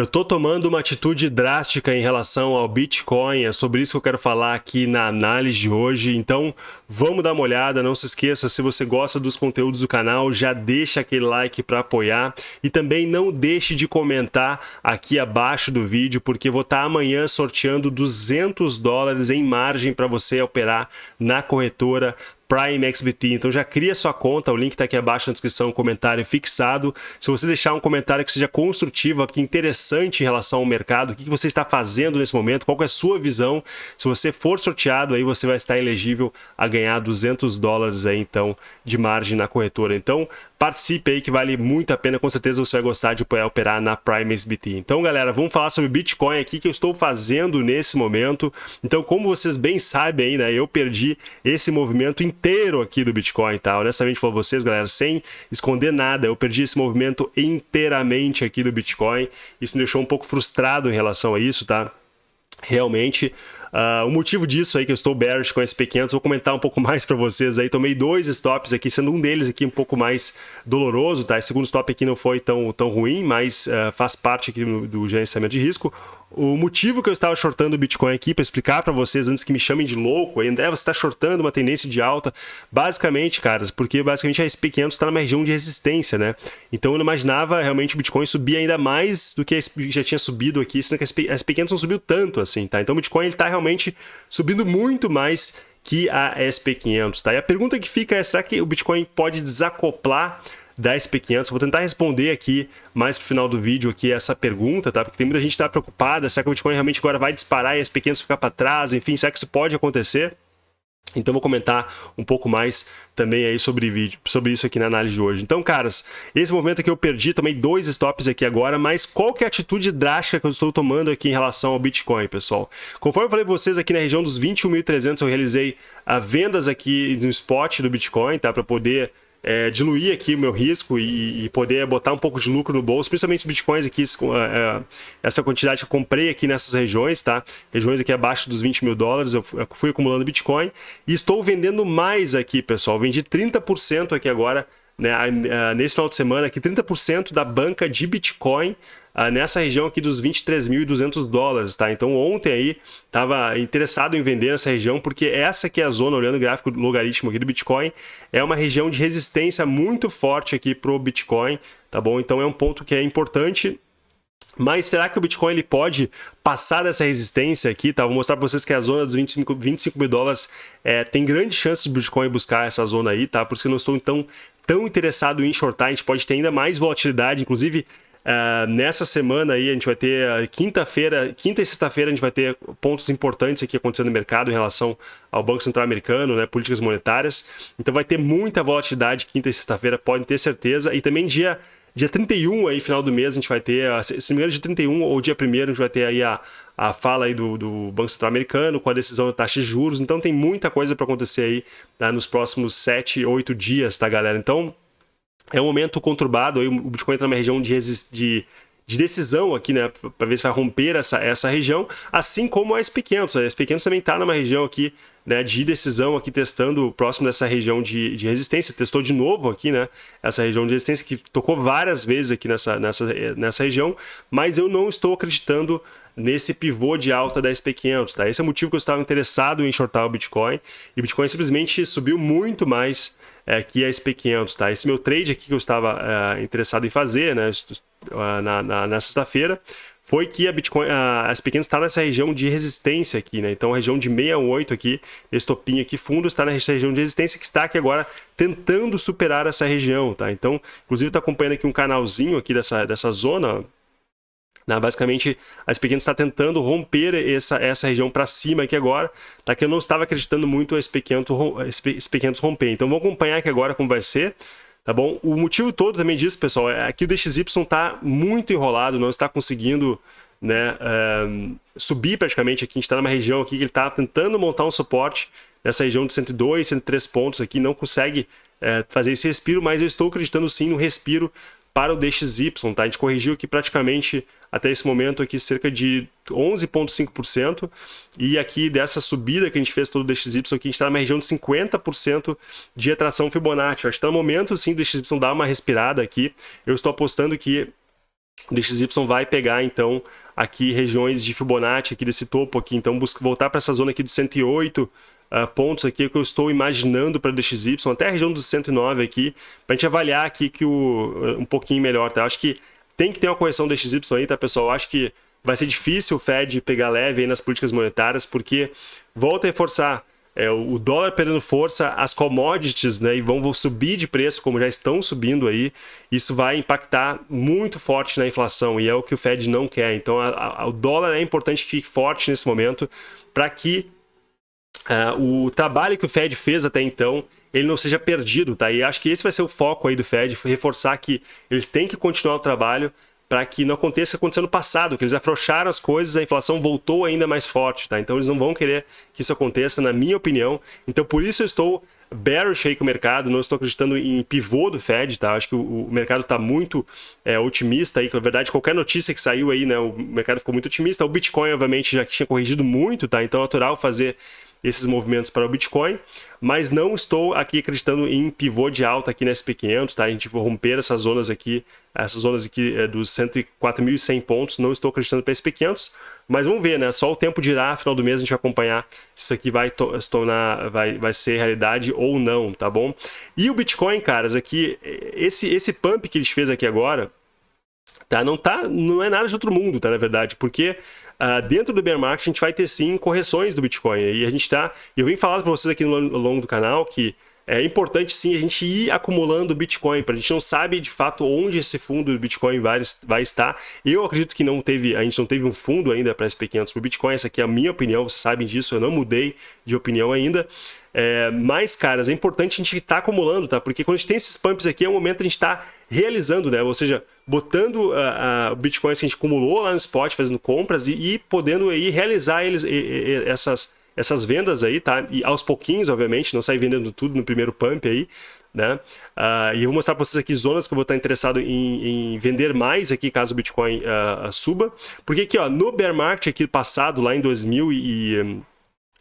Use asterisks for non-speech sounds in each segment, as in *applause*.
Eu estou tomando uma atitude drástica em relação ao Bitcoin, é sobre isso que eu quero falar aqui na análise de hoje. Então, vamos dar uma olhada, não se esqueça, se você gosta dos conteúdos do canal, já deixa aquele like para apoiar e também não deixe de comentar aqui abaixo do vídeo, porque vou estar tá amanhã sorteando 200 dólares em margem para você operar na corretora Prime XBT. Então já cria sua conta, o link está aqui abaixo na descrição, comentário fixado. Se você deixar um comentário que seja construtivo, aqui interessante em relação ao mercado, o que você está fazendo nesse momento, qual é a sua visão. Se você for sorteado, aí você vai estar elegível a ganhar 200 dólares aí, então, de margem na corretora. Então, participe aí que vale muito a pena, com certeza você vai gostar de poder operar na Prime SBT. Então, galera, vamos falar sobre Bitcoin aqui que eu estou fazendo nesse momento. Então, como vocês bem sabem aí, né, eu perdi esse movimento inteiro aqui do Bitcoin, tá? Honestamente para vocês, galera, sem esconder nada, eu perdi esse movimento inteiramente aqui do Bitcoin. Isso me deixou um pouco frustrado em relação a isso, tá? Realmente, Uh, o motivo disso aí que eu estou bearish com SP500, vou comentar um pouco *laughs* mais para vocês aí. Tomei dois stops aqui, sendo um deles aqui um pouco mais doloroso, tá? Esse segundo stop aqui não foi tão, tão ruim, mas uh, faz parte aqui do, do gerenciamento de risco. O motivo que eu estava shortando o Bitcoin aqui, para explicar para vocês, antes que me chamem de louco, aí, André, você está shortando uma tendência de alta, basicamente, caras, porque basicamente a SP500 está numa região de resistência, né? Então eu não imaginava realmente o Bitcoin subir ainda mais do que já tinha subido aqui, sendo que a SP500 não subiu tanto assim, tá? Então o Bitcoin está realmente subindo muito mais que a SP500, tá? E a pergunta que fica é, será que o Bitcoin pode desacoplar da SP500. Vou tentar responder aqui mais pro final do vídeo aqui essa pergunta, tá? Porque tem muita gente que tá preocupada, será que o Bitcoin realmente agora vai disparar e a SP500 ficar para trás? Enfim, será que isso pode acontecer? Então vou comentar um pouco mais também aí sobre vídeo, sobre isso aqui na análise de hoje. Então, caras, esse movimento aqui eu perdi, tomei dois stops aqui agora, mas qual que é a atitude drástica que eu estou tomando aqui em relação ao Bitcoin, pessoal? Conforme eu falei para vocês aqui na região dos 21.300, eu realizei a vendas aqui no spot do Bitcoin, tá? Para poder é, diluir aqui o meu risco e, e, poder botar um pouco de lucro no bolso, principalmente os bitcoins aqui, é, essa quantidade que eu comprei aqui nessas regiões, tá? Regiões aqui abaixo dos 20 mil dólares, eu fui acumulando bitcoin e estou vendendo mais aqui, pessoal. Vendi 30% aqui agora, né, nesse final de semana, aqui 30% da banca de bitcoin ah, nessa região aqui dos 23.200 dólares, tá? Então ontem aí estava interessado em vender nessa região porque essa que é a zona, olhando o gráfico logaritmo aqui do Bitcoin, é uma região de resistência muito forte aqui pro Bitcoin, tá bom? Então é um ponto que é importante mas será que o Bitcoin ele pode passar dessa resistência aqui? Tá? Vou mostrar para vocês que a zona dos 25, 25 mil dólares é, tem grande chance de Bitcoin buscar essa zona aí, tá? Por isso que eu não estou então tão interessado em shortar, a gente pode ter ainda mais volatilidade, inclusive Uh, nessa semana aí a gente vai ter quinta-feira, quinta e sexta-feira a gente vai ter pontos importantes aqui acontecendo no mercado em relação ao Banco Central Americano, né, políticas monetárias. Então vai ter muita volatilidade quinta e sexta-feira, podem ter certeza. E também dia Dia 31 aí, final do mês, a gente vai ter, se não me engano, dia 31 ou dia 1 a gente vai ter aí a, a fala aí do, do Banco Central Americano com a decisão da taxa de juros. Então tem muita coisa para acontecer aí tá, nos próximos 7, 8 dias, tá, galera? Então é um momento conturbado, aí o Bitcoin entra numa região de, de, de decisão aqui, né, para ver se vai romper essa, essa região, assim como a SP500. A SP500 também está numa região aqui né, de decisão, aqui testando próximo dessa região de, de resistência. Testou de novo aqui, né, essa região de resistência que tocou várias vezes aqui nessa, nessa, nessa região, mas eu não estou acreditando nesse pivô de alta da SP500, tá? Esse é o motivo que eu estava interessado em shortar o Bitcoin, e o Bitcoin simplesmente subiu muito mais é, que a SP500, tá? Esse meu trade aqui que eu estava é, interessado em fazer, né, na, na, na sexta-feira, foi que a Bitcoin, a SP500 está nessa região de resistência aqui, né? Então a região de 68 aqui, esse topinho aqui fundo está nessa região de resistência que está aqui agora tentando superar essa região, tá? Então, inclusive está acompanhando aqui um canalzinho aqui dessa, dessa zona, né? Basicamente, a SP500 está tentando romper essa, essa região para cima aqui agora, tá? que eu não estava acreditando muito a SP500, SP500 romper. Então, vamos acompanhar aqui agora como vai ser. Tá bom? O motivo todo também disso, pessoal, é que o DXY está muito enrolado, não está conseguindo né, um, subir praticamente aqui. A gente está numa região aqui que ele está tentando montar um suporte nessa região de 102, 103 pontos aqui, não consegue é, fazer esse respiro, mas eu estou acreditando sim no respiro para o DXY, tá? A gente corrigiu aqui praticamente até esse momento aqui cerca de 11,5% e aqui dessa subida que a gente fez todo o DXY aqui, a gente está numa região de 50% de atração Fibonacci. Acho que está no momento sim do DXY dar uma respirada aqui. Eu estou apostando que o DXY vai pegar, então, aqui regiões de Fibonacci, aqui desse topo aqui, então busca voltar para essa zona aqui de 108 uh, pontos aqui que eu estou imaginando para DXY, até a região dos 109 aqui, para a gente avaliar aqui que o, um pouquinho melhor, tá? Acho que tem que ter uma correção DXY aí, tá, pessoal? Eu acho que vai ser difícil o Fed pegar leve aí nas políticas monetárias, porque, volta a reforçar, é, o dólar perdendo força, as commodities né, e vão, subir de preço, como já estão subindo aí, isso vai impactar muito forte na inflação, e é o que o Fed não quer. Então, a, a, o dólar é importante que fique forte nesse momento, para que uh, o trabalho que o Fed fez até então ele não seja perdido, tá? E acho que esse vai ser o foco aí do Fed, reforçar que eles têm que continuar o trabalho para que não aconteça o que aconteceu no passado, que eles afrouxaram as coisas, a inflação voltou ainda mais forte, tá? Então eles não vão querer que isso aconteça, na minha opinião. Então por isso eu estou bearish aí com o mercado, não estou acreditando em pivô do Fed, tá? Acho que o, o mercado está muito é, otimista aí, na verdade qualquer notícia que saiu aí, né, o mercado ficou muito otimista. O Bitcoin, obviamente, já tinha corrigido muito, tá? Então é natural fazer esses movimentos para o Bitcoin, mas não estou aqui acreditando em pivô de alta aqui na SP500, tá? A gente vai romper essas zonas aqui, essas zonas aqui é, dos 104.100 pontos, não estou acreditando para SP500, mas vamos ver, né? Só o tempo dirá, final do mês a gente vai acompanhar se isso aqui vai se tornar, vai, vai ser realidade ou não, tá bom? E o Bitcoin, caras, aqui, esse, esse pump que eles fez aqui agora, tá? Não, tá, não é nada de outro mundo, tá? Na verdade, porque uh, dentro do bear market a gente vai ter sim correções do Bitcoin. E a gente tá, eu vim falando para vocês aqui no, ao longo do canal que é importante sim a gente ir acumulando Bitcoin, para a gente não sabe de fato onde esse fundo do Bitcoin vai, vai estar. Eu acredito que não teve, a gente não teve um fundo ainda para SP500 para Bitcoin, essa aqui é a minha opinião, vocês sabem disso, eu não mudei de opinião ainda. É, caras, é importante a gente estar tá acumulando, tá? Porque quando a gente tem esses pumps aqui, é o momento a gente estar tá realizando, né? Ou seja, botando uh, uh, bitcoins que a gente acumulou lá no spot, fazendo compras e, e podendo aí realizar eles, e, e, essas, essas vendas aí, tá? E aos pouquinhos, obviamente, não sair vendendo tudo no primeiro pump aí, né? Uh, e eu vou mostrar para vocês aqui zonas que eu vou estar interessado em, em vender mais aqui caso o Bitcoin uh, suba. Porque aqui, ó, no bear market aqui passado, lá em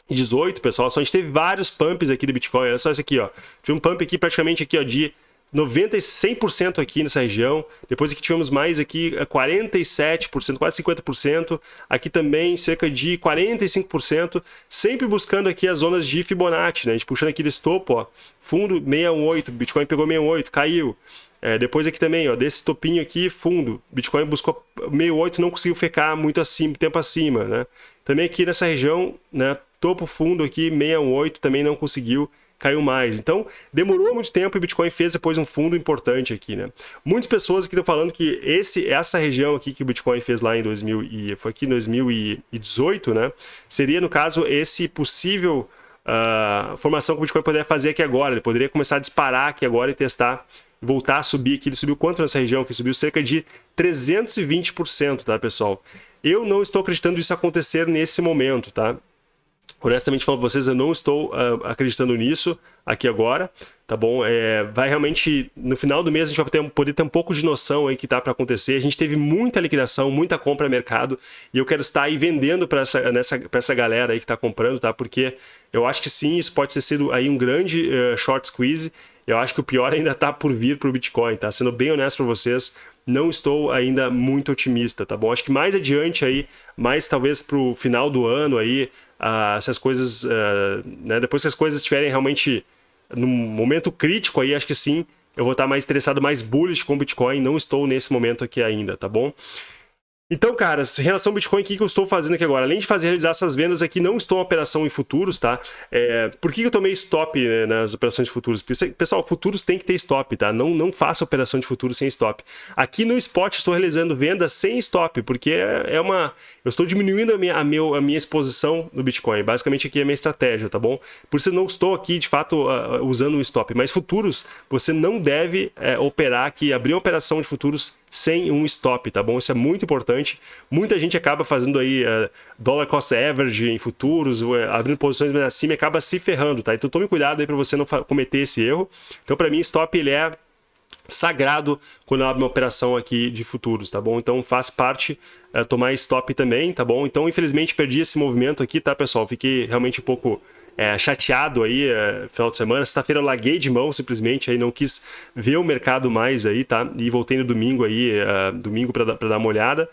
2018, pessoal, só a gente teve vários pumps aqui do Bitcoin. Olha só esse aqui, ó. Tive um pump aqui praticamente aqui, ó, de 90, 100% aqui nessa região. Depois aqui tivemos mais aqui 47%, quase 50%. Aqui também cerca de 45%, sempre buscando aqui as zonas de Fibonacci, né? A gente puxando aqui desse topo, ó, fundo 618, Bitcoin pegou 68, caiu. É, depois aqui também, ó, desse topinho aqui, fundo, Bitcoin buscou 68, não conseguiu ficar muito acima, tempo acima, né? Também aqui nessa região, né, topo fundo aqui, 618, também não conseguiu caiu mais. Então, demorou muito tempo e Bitcoin fez depois um fundo importante aqui, né? Muitas pessoas aqui estão falando que esse, essa região aqui que o Bitcoin fez lá em 2000 e foi aqui em 2018, né? Seria, no caso, esse possível uh, formação que o Bitcoin poderia fazer aqui agora. Ele poderia começar a disparar aqui agora e testar voltar a subir aqui. Ele subiu quanto nessa região? Que subiu cerca de 320%, tá, pessoal? Eu não estou acreditando isso acontecer nesse momento, tá? honestamente falando para vocês, eu não estou uh, acreditando nisso aqui agora, tá bom? É, vai realmente, no final do mês, a gente vai ter, poder ter um pouco de noção aí que tá para acontecer. A gente teve muita liquidação, muita compra no mercado, e eu quero estar aí vendendo para essa, essa galera aí que está comprando, tá? Porque eu acho que sim, isso pode ter sido aí um grande uh, short squeeze. Eu acho que o pior *laughs* ainda está por vir para o Bitcoin, tá? Sendo bem honesto para vocês, não estou ainda muito otimista, tá bom? Acho que mais adiante aí, mais talvez para o final do ano aí, uh, se as coisas, uh, né, depois que as coisas estiverem realmente num momento crítico aí, acho que sim, eu vou estar mais interessado, mais bullish com o Bitcoin, não estou nesse momento aqui ainda, tá bom? Então, caras, em relação ao Bitcoin, o que eu estou fazendo aqui agora? Além de fazer realizar essas vendas aqui, não estou em operação em futuros, tá? É, por que eu tomei stop né, nas operações de futuros? Pessoal, futuros tem que ter stop, tá? Não, não faça operação de futuros sem stop. Aqui no spot estou realizando vendas sem stop, porque é, é uma... Eu estou diminuindo a minha, a, meu, a minha exposição no Bitcoin. Basicamente aqui é a minha estratégia, tá bom? Por isso eu não estou aqui, de fato, usando um stop. Mas futuros, você não deve uh, operar aqui, abrir uma operação de futuros sem um stop, tá bom? Isso é muito importante. Muita gente acaba fazendo aí uh, dollar cost average em futuros, uh, abrindo posições mais acima e acaba se ferrando, tá? Então tome cuidado aí para você não cometer esse erro. Então para mim stop ele é sagrado quando eu abro uma operação aqui de futuros, tá bom? Então faz parte uh, tomar stop também, tá bom? Então infelizmente perdi esse movimento aqui, tá pessoal? Fiquei realmente um pouco é, chateado aí é, final de semana. Sexta-feira eu larguei de mão simplesmente, aí não quis ver o mercado mais aí, tá? E voltei no domingo aí, é, domingo para dar uma olhada.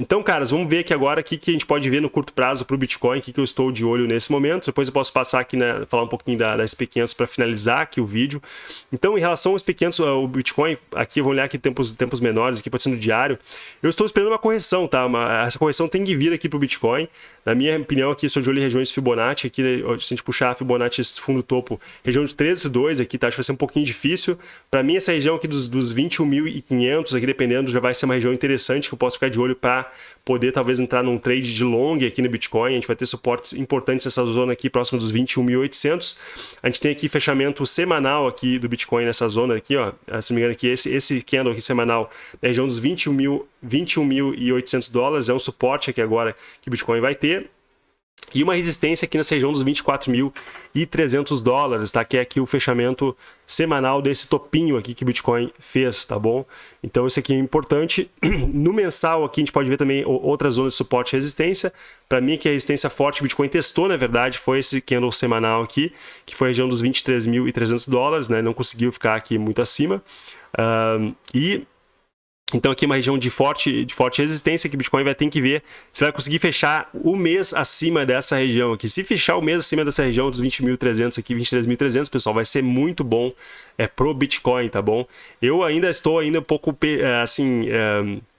Então, caras, vamos ver aqui agora o que, que a gente pode ver no curto prazo para o Bitcoin, o que, que eu estou de olho nesse momento. Depois eu posso passar aqui, né, falar um pouquinho da, da SP500 para finalizar aqui o vídeo. Então, em relação aos pequenos, o Bitcoin, aqui, vou olhar aqui tempos, tempos menores, aqui pode ser no diário, eu estou esperando uma correção, tá? Uma, essa correção tem que vir aqui para o Bitcoin. Na minha opinião, aqui, estou de olho em regiões Fibonacci, aqui, se a gente puxar a Fibonacci fundo topo, região de 13,2 aqui, tá? Acho que vai ser um pouquinho difícil. Para mim, essa região aqui dos, dos 21.500, aqui, dependendo, já vai ser uma região interessante que eu posso ficar de olho para poder talvez entrar num trade de long aqui no Bitcoin. A gente vai ter suportes importantes nessa zona aqui, próximo dos 21.800. A gente tem aqui fechamento semanal aqui do Bitcoin nessa zona aqui, ó. Ah, se não me engano aqui, esse, esse candle aqui semanal na região dos 21.800 21 dólares, é um suporte aqui agora que o Bitcoin vai ter e uma resistência aqui nessa região dos 24.300 dólares, tá? Que é aqui o fechamento semanal desse topinho aqui que o Bitcoin fez, tá bom? Então isso aqui é importante. *clears throat* No mensal aqui a gente pode ver também outras zonas de suporte e resistência. Para mim que a resistência forte o Bitcoin testou, na verdade, foi esse candle semanal aqui, que foi a região dos 23.300 dólares, né? Não conseguiu ficar aqui muito acima. Uh, e então aqui é uma região de forte, de forte resistência que o Bitcoin vai ter que ver se vai conseguir fechar o mês acima dessa região aqui. Se fechar o mês acima dessa região dos 20.300 aqui, 23.300, pessoal, vai ser muito bom é, pro Bitcoin, tá bom? Eu ainda estou ainda um pouco, é, assim... É,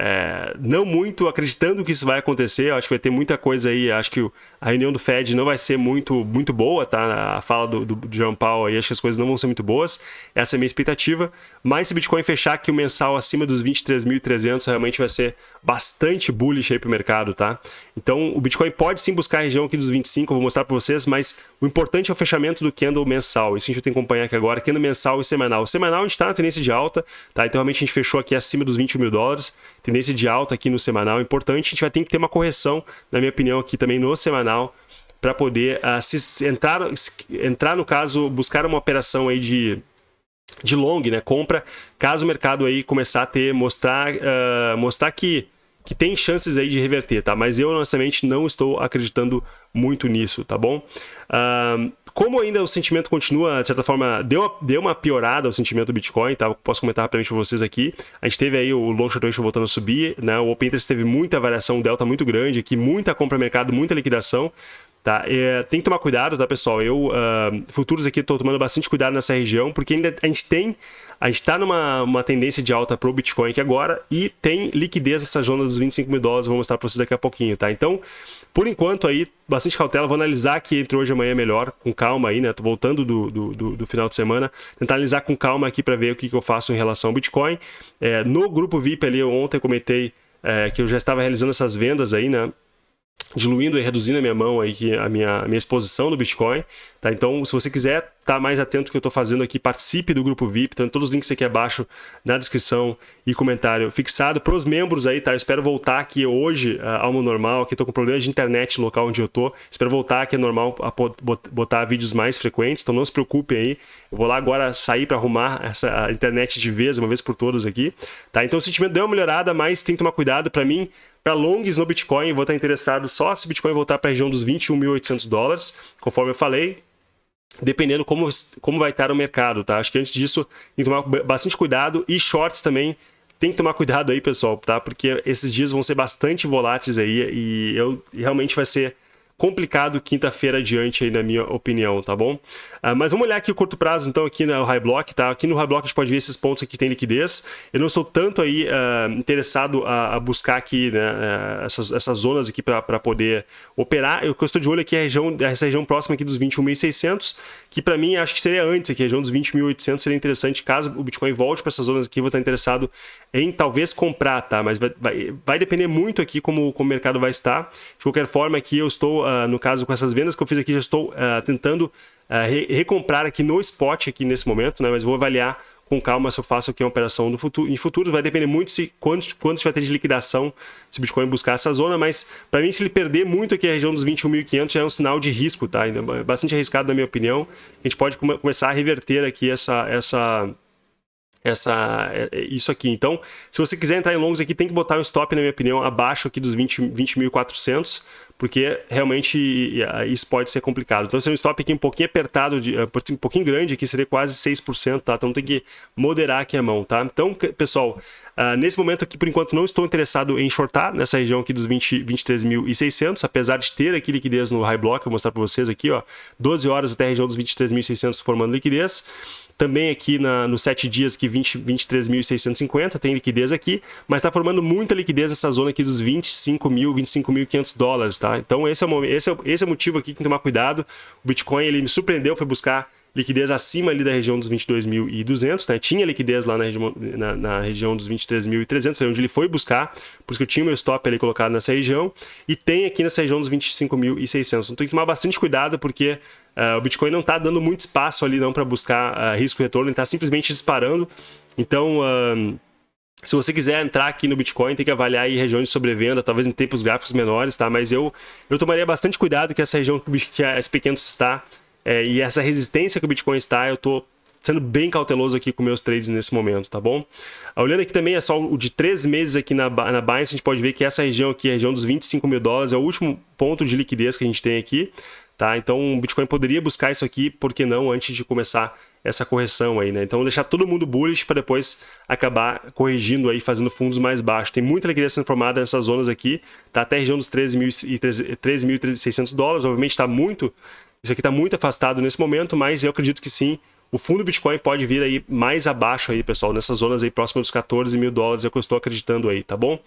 é, não muito acreditando que isso vai acontecer. Acho que vai ter muita coisa aí. Acho que a reunião do Fed não vai ser muito, muito boa, tá? A fala do, do, do Paul aí, acho que as coisas não vão ser muito boas. Essa é a minha expectativa. Mas se o Bitcoin fechar aqui o mensal acima dos 23.300, realmente vai ser bastante bullish aí para o mercado, tá? Então o Bitcoin pode sim buscar a região aqui dos 25, vou mostrar para vocês, mas o importante é o fechamento do candle mensal. Isso a gente tem que acompanhar aqui agora, candle mensal e semanal. O semanal a gente está na tendência de alta, tá? Então realmente a gente fechou aqui acima dos 20 mil dólares tendência de alta aqui no semanal importante. A gente vai ter que ter uma correção, na minha opinião, aqui também no semanal, para poder uh, se, entrar, entrar, no caso, buscar uma operação aí de, de long, né, compra, caso o mercado aí começar a ter, mostrar, uh, mostrar que que tem chances aí de reverter, tá? Mas eu, honestamente, não estou acreditando muito nisso, tá bom? Uh, como ainda o sentimento continua, de certa forma, deu uma, deu uma piorada o sentimento do Bitcoin, tá? posso comentar rapidamente para vocês aqui. A gente teve aí o long short voltando a subir, né? O Open Interest teve muita variação, um delta muito grande aqui, muita compra mercado, muita liquidação. Tá? É, tem que tomar cuidado, tá, pessoal? Eu, uh, futuros aqui, estou tomando bastante cuidado nessa região, porque ainda a gente tem, a gente está numa uma tendência de alta para o Bitcoin aqui agora e tem liquidez nessa zona dos 25 mil dólares, vou mostrar para vocês daqui a pouquinho, tá? Então, por enquanto aí, bastante cautela, vou analisar aqui entre hoje e amanhã melhor, com calma aí, né? Tô voltando do, do, do, do final de semana, tentar analisar com calma aqui para ver o que, que eu faço em relação ao Bitcoin. É, no grupo VIP ali, ontem comentei é, que eu já estava realizando essas vendas aí, né? Diluindo e reduzindo a minha mão aí, a minha, a minha exposição no Bitcoin. Tá? Então, se você quiser estar tá mais atento ao que eu estou fazendo aqui, participe do grupo VIP, então todos os links aqui abaixo na descrição e comentário fixado. Para os membros aí, tá? Eu espero voltar aqui hoje uh, ao normal, aqui estou com problema de internet local onde eu estou. Espero voltar aqui é normal a botar vídeos mais frequentes, então não se preocupem aí. Eu vou lá agora sair para arrumar essa internet de vez, uma vez por todas aqui. Tá? Então o sentimento deu uma melhorada, mas tem que tomar cuidado. Para mim, para longs no Bitcoin, vou estar interessado só se o Bitcoin voltar para a região dos 21.800 dólares, conforme eu falei, dependendo como, como vai estar o mercado, tá? Acho que antes disso tem que tomar bastante cuidado e shorts também tem que tomar cuidado aí, pessoal, tá? Porque esses dias vão ser bastante voláteis aí e eu realmente vai ser complicado quinta-feira adiante aí, na minha opinião, tá bom? Uh, mas vamos olhar aqui o curto prazo, então, aqui no High Block, tá? Aqui no High Block a gente pode ver esses pontos aqui que tem liquidez. Eu não sou tanto aí uh, interessado a, a, buscar aqui né, uh, essas, essas zonas aqui para poder operar. Eu, eu estou de olho aqui a região, essa região próxima aqui dos 21.600, que para mim acho que seria antes aqui, a região dos 20.800 seria interessante caso o Bitcoin volte para essas zonas aqui, eu vou estar interessado em talvez comprar, tá? Mas vai, vai, vai depender muito aqui como, como o mercado vai estar. De qualquer forma, aqui eu estou uh, no caso com essas vendas que eu fiz aqui, já estou uh, tentando uh, re recomprar aqui no spot aqui nesse momento, né? Mas vou avaliar com calma se eu faço aqui uma operação no futuro. Em futuro vai depender muito se quanto, quanto vai ter de liquidação se o Bitcoin buscar essa zona, mas para mim se ele perder muito aqui a região dos 21.500 já é um sinal de risco, tá? Ainda é bastante arriscado na minha opinião. A gente pode come começar a reverter aqui essa essa essa, é, é, isso aqui. Então, se você quiser entrar em longs aqui, tem que botar um stop, na minha opinião, abaixo aqui dos 20.400, porque realmente isso pode ser complicado. Então, se é um stop aqui um pouquinho apertado, de, um pouquinho grande aqui, seria quase 6%, tá? Então tem que moderar aqui a mão, tá? Então, pessoal, Uh, nesse momento aqui, por enquanto, não estou interessado em shortar nessa região aqui dos 23.600, apesar de ter aqui liquidez no high block, vou mostrar para vocês aqui, ó, 12 horas até a região dos 23.600 formando liquidez. Também aqui na, nos 7 dias, que 23.650, tem liquidez aqui, mas está formando muita liquidez nessa zona aqui dos 25 mil, 25.500 dólares, tá? Então esse é, o, esse, é, esse é o motivo aqui que tem que tomar cuidado. O Bitcoin, ele me surpreendeu, foi buscar liquidez acima ali da região dos 22.200, né? Tinha liquidez lá na região, na, na região dos 23.300, onde ele foi buscar, por isso que eu tinha o meu stop ali colocado nessa região, e tem aqui nessa região dos 25.600. Então tem que tomar bastante cuidado, porque uh, o Bitcoin não está dando muito espaço ali não para buscar uh, risco retorno, ele está simplesmente disparando. Então... Uh, se você quiser entrar aqui no Bitcoin, tem que avaliar aí regiões de sobrevenda, talvez em tempos gráficos menores, tá? Mas eu, eu tomaria bastante cuidado que essa região que a SP500 está é, e essa resistência que o Bitcoin está, eu estou sendo bem cauteloso aqui com meus trades nesse momento, tá bom? Olhando aqui também, é só o de três meses aqui na, na Binance, a gente pode ver que essa região aqui, a região dos 25 mil dólares, é o último ponto de liquidez que a gente tem aqui, tá? Então o Bitcoin poderia buscar isso aqui, por que não, antes de começar essa correção aí, né? Então deixar todo mundo bullish para depois acabar corrigindo aí, fazendo fundos mais baixos. Tem muita liquidez sendo formada nessas zonas aqui, tá até a região dos 13.600 dólares, obviamente está muito isso aqui está muito afastado nesse momento, mas eu acredito que sim, o fundo Bitcoin pode vir aí mais abaixo aí, pessoal, nessas zonas aí próximas dos 14 mil dólares, é o que eu estou acreditando aí, tá bom?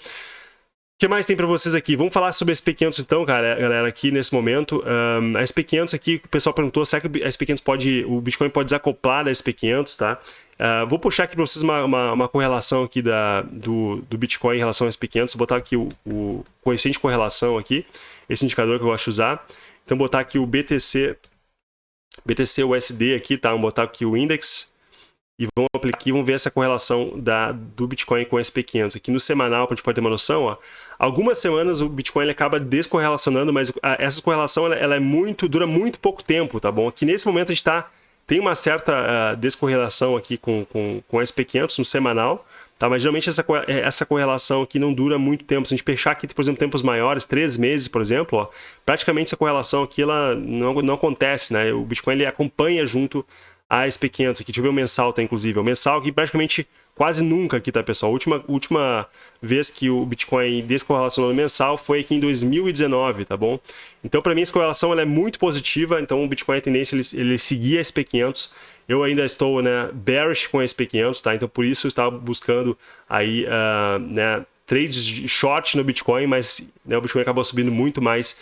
Que mais tem para vocês aqui? Vamos falar sobre a SP500 então, cara, galera, aqui nesse momento. Um, a SP500 aqui, o pessoal perguntou, será que a SP500 pode, o Bitcoin pode desacoplar da SP500, tá? Uh, vou puxar aqui para vocês uma, uma, uma, correlação aqui da, do, do Bitcoin em relação ao SP500, vou botar aqui o, o coeficiente de correlação aqui, esse indicador que eu gosto de usar. Então, botar aqui o BTC, BTC USD aqui, tá? Vamos botar aqui o index e vamos aplicar aqui, vamos ver essa correlação da, do Bitcoin com o SP500. Aqui no semanal, para a gente pode ter uma noção, ó, algumas semanas o Bitcoin ele acaba descorrelacionando, mas a, essa correlação ela, ela, é muito, dura muito pouco tempo, tá bom? Aqui nesse momento a gente está tem uma certa uh, descorrelação aqui com, com, com o SP500 no semanal, Tá? Mas geralmente essa, é, essa correlação aqui não dura muito tempo. Se a gente fechar aqui, por exemplo, tempos maiores, três meses, por exemplo, ó, praticamente essa correlação aqui ela não, não acontece. Né? O Bitcoin ele acompanha junto a SP500 aqui. Deixa eu ver o mensal, tá, inclusive. O mensal aqui praticamente quase nunca aqui, tá, pessoal? A última, última vez que o Bitcoin descorrelacionou no mensal foi aqui em 2019, tá bom? Então, para mim, essa correlação ela é muito positiva. Então, o Bitcoin, a tendência ele, ele seguir a SP500 eu ainda estou né, bearish com a SP500, tá? Então por isso eu estava buscando aí, uh, né, trades short no Bitcoin, mas né, o Bitcoin acabou subindo muito mais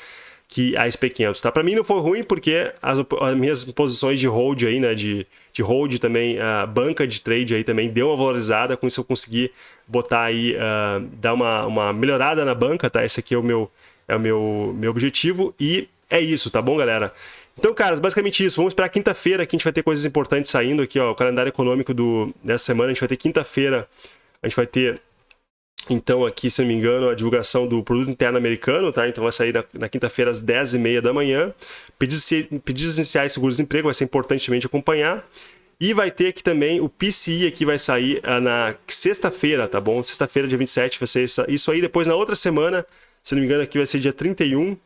que a SP500, tá? Para mim não foi ruim porque as, as, minhas posições de hold aí, né, de, de hold também, a banca de trade aí também deu uma valorizada, com isso eu consegui botar aí, uh, dar uma, uma melhorada na banca, tá? Esse aqui é o meu, é o meu, meu objetivo e é isso, tá bom, galera? Então, caras, basicamente isso. Vamos esperar quinta-feira que a gente vai ter coisas importantes saindo aqui, ó. O calendário econômico do, dessa semana, a gente vai ter quinta-feira, a gente vai ter, então, aqui, se não me engano, a divulgação do Produto Interno Americano, tá? Então vai sair na, na quinta-feira às 10h30 da manhã. Pedidos, pedidos iniciais de seguro-desemprego, vai ser importante acompanhar. E vai ter aqui também o PCI aqui vai sair uh, na sexta-feira, tá bom? Sexta-feira, dia 27, vai ser isso, aí. Depois, na outra semana, se não me engano, aqui vai ser dia 31,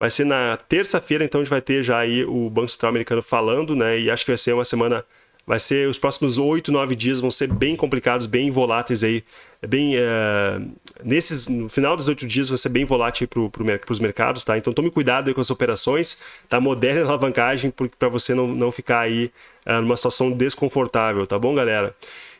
Vai ser na terça-feira, então a gente vai ter já aí o Banco Central Americano falando, né? E acho que vai ser uma semana. Vai ser os próximos oito, nove dias vão ser bem complicados, bem voláteis aí. Bem, uh, nesses, no final dos oito dias vai ser bem volátil para pro, os mercados, tá? Então tome cuidado com as operações, tá? Moderna alavancagem para você não, não ficar aí uh, numa situação desconfortável, tá bom, galera?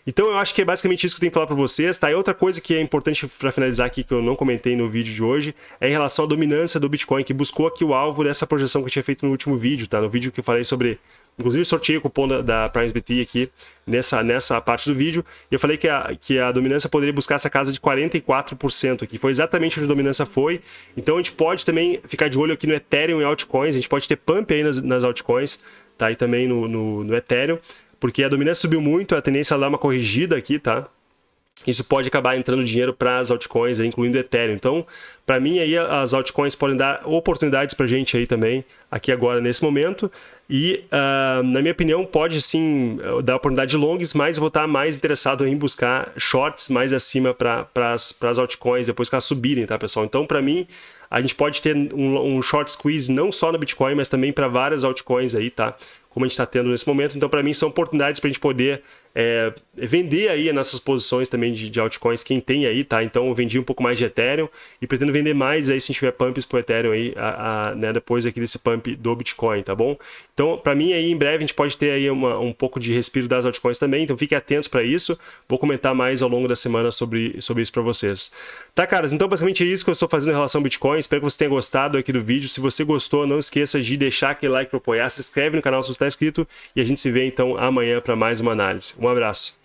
Então eu acho que é basicamente isso que eu tenho que falar para vocês, tá? E outra coisa que é importante para finalizar aqui, que eu não comentei no vídeo de hoje, é em relação à dominância do Bitcoin, que buscou aqui o alvo dessa projeção que eu tinha feito no último vídeo, tá? No vídeo que eu falei sobre... Inclusive sorteio o cupom da, da PrimeSBT aqui nessa, nessa parte do vídeo, e eu falei que a, que a dominância poderia buscar essa casa de 44% aqui. Foi exatamente onde a dominância foi. Então a gente pode também ficar de olho aqui no Ethereum e altcoins, a gente pode ter pump aí nas, nas altcoins, tá? E também no, no, no Ethereum porque a dominância subiu muito, a tendência é dar uma corrigida aqui, tá? Isso pode acabar entrando dinheiro para as altcoins, incluindo Ethereum. Então, para mim aí as altcoins podem dar oportunidades para gente aí também, aqui agora nesse momento. E, uh, na minha opinião, pode sim dar oportunidade de longs, mas eu vou estar mais interessado em buscar shorts mais acima para as altcoins, depois que elas subirem, tá, pessoal? Então, para mim, a gente pode ter um, um short squeeze não só no Bitcoin, mas também para várias altcoins aí, tá? Como a gente está tendo nesse momento. Então, para mim, são oportunidades para a gente poder é, vender aí as nossas posições também de, de, altcoins, quem tem aí, tá? Então eu vendi um pouco mais de Ethereum e pretendo vender mais aí se a tiver pumps pro Ethereum aí, a, a, né, depois aqui desse pump do Bitcoin, tá bom? Então, para mim aí, em breve a gente pode ter aí uma, um pouco de respiro das altcoins também, então fiquem atentos para isso. Vou comentar mais ao longo da semana sobre, sobre isso para vocês. Tá, caras? Então, basicamente é isso que eu estou fazendo em relação ao Bitcoin. Espero que você tenha gostado aqui do vídeo. Se você gostou, não esqueça de deixar aquele like para apoiar, se inscreve no canal se você está inscrito e a gente se vê então amanhã para mais uma análise. Um abraço.